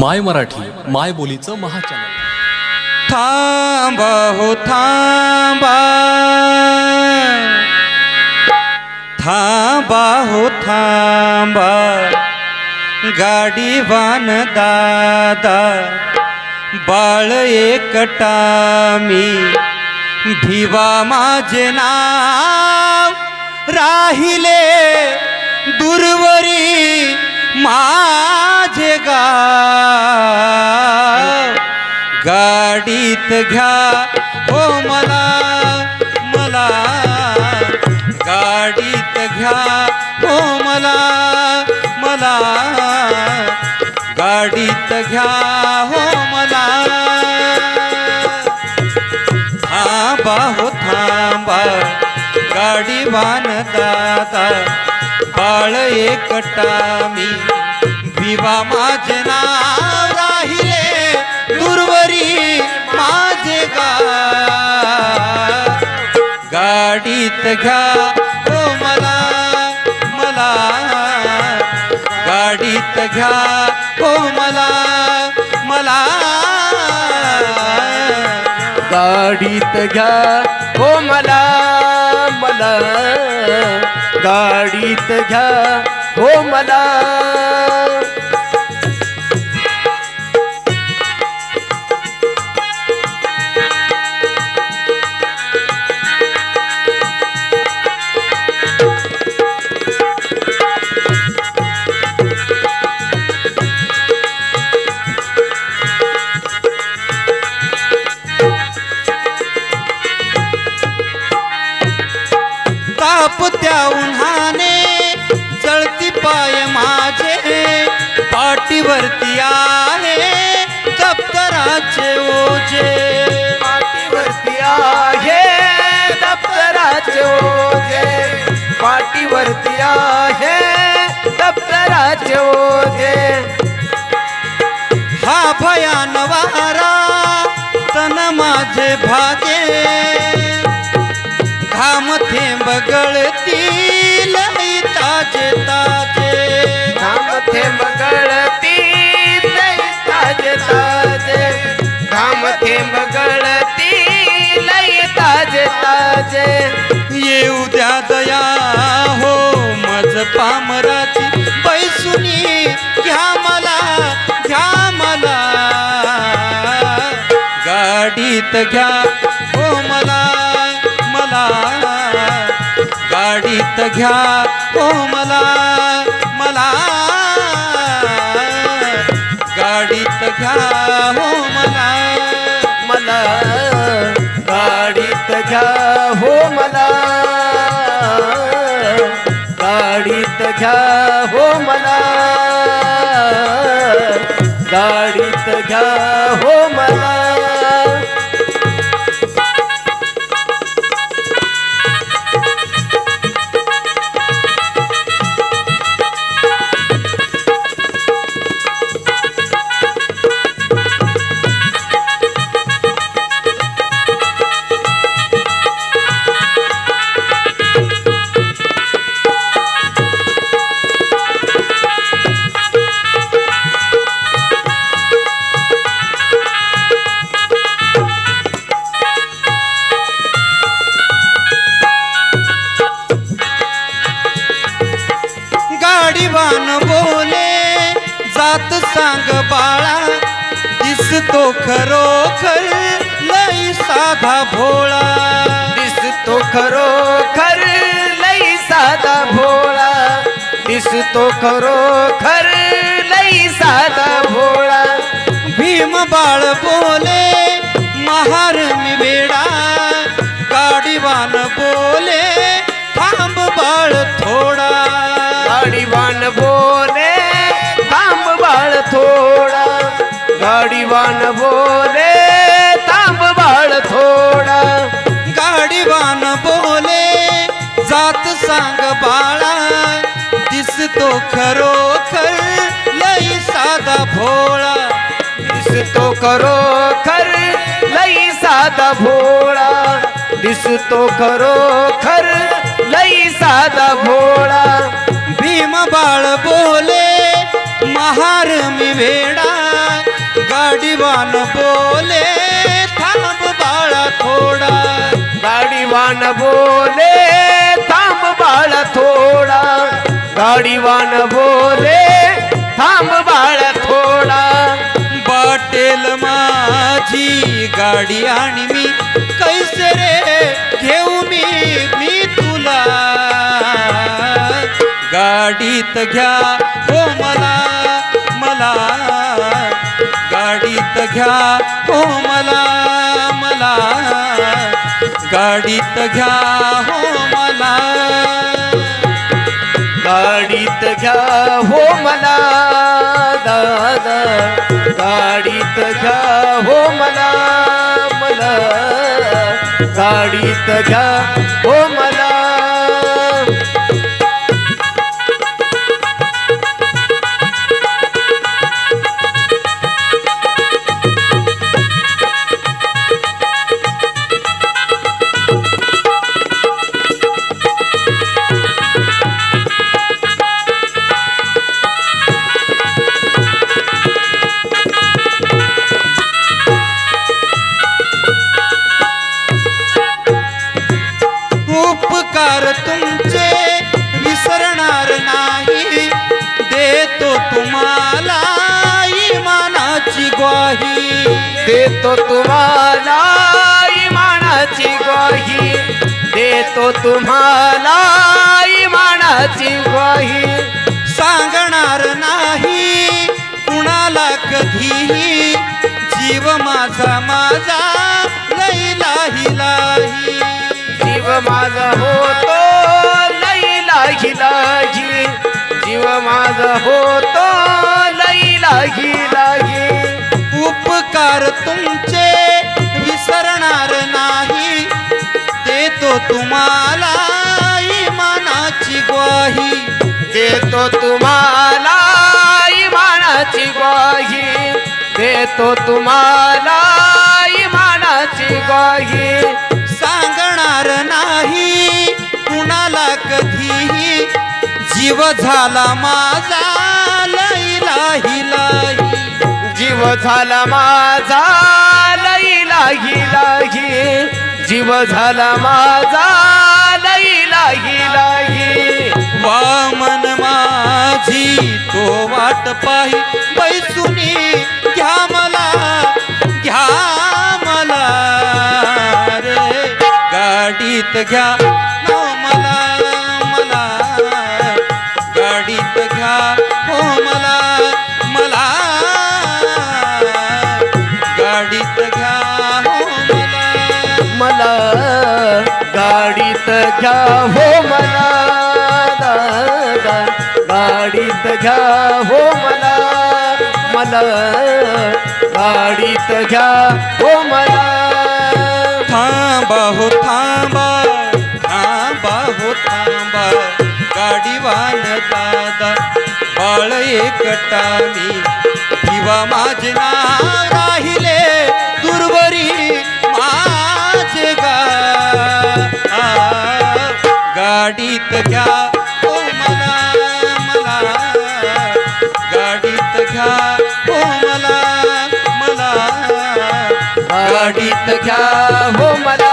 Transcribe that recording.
माय मराठी माय बोलीचं महाचॅनल. थांबा हो थांबा. थांबा हो थांबा. गाडी वान दादा बाळ एकटा मी. भिवा माझे नाव राहिले दुर्वरी. माझे गाव गाडीत घ्या. हो मला मला गाडीत घ्या. हो मला मला गाडीत घ्या. हो मला. थांबा हो थांबा. गाडी वान दादा बाळ एकटा मी. विवा माझे नाव राहिले दुर्वरी माझे गा गाडीत घ्या हो मला मला. गाडीत घ्या हो मला मला. गाडीत घ्या हो मला मला. गाडीत घ्या हो मला. पाठीवरती आहे दप्तराचे ओझे. पाठीवरती आहे दप्तराचे ओझे. पाठीवरती आहे दप्तराचे ओझे. हा भयान घ्या हो मला मला गाडीत घ्या हो मला मला गाडीत घ्या हो मला गाडीत घ्या हो मला गाडीत घ्या हो मला जात सांग बाळा दिसतो खरोखर लई साधा भोळा. दिसतो खरोखर लई साधा भोळा. दिसतो खरोखर लई साधा भोळा. भीम बाळ बोले महार गाडीवान बोले थांब बाळ थोडा. गाडीवान बोले जात सांग बाळा. दिसतो खरोखर लई साधा भोळा. दिसतो खरोखर लई साधा भोळा. दिसतो खरोखर लई साधा भोळा. भीम बाळ बोले महार मी वेडा. गाडीवान बोले थांब बाळा थोडा. गाडीवान बोले थांब बाळ थोडा. गाडीवान बोले थांब बाळ थोडा. बाटेल माझी गाडी आणि मी कैसे रे घेऊ मी मी तुला. गाडीत घ्या हो मला घ्या हो मला मला. गाडीत घ्या हो मला. गाडीत घ्या हो मला. दादा गाडीत घ्या हो मला मला. गाडीत घ्या तुमचे विसरणार नाही. देतो तुम्हाला इमानाची ग्वाही. देतो तुम्हाला इमानाची ग्वाही. देतो तुम्हाला इमानाची ग्वाही. सांगणार नाही कुणाला कधीही. जीव माझा माझा लैलाही लाही. जीव माझा होतो लई लागी लागी जीव माझा होतो लई लागी लागी उपकार तुमचे विसरणार नाही. देतो तुम्हाला इमानाची ग्वाही. देतो तुम्हाला इमानाची ग्वाही. देतो तुम्हाला इमानाची ग्वाही. जीव झाला माझा लैलाही लाही जीव झाला माझा लई लागी लागी जीव झाला माझा लई लागी लागी वामन माझी तो वाट पाही. बैसुनी घ्या मला घ्या मला रे. गाडीत घ्या घ्या हो मला मला गाडीत घ्या हो मला. थांबा हो थांबा थांबा हो थांबा. गाडीवान दादा बाळ एकटा मी किंवा माझे ना वाडीत घ्या हो मला.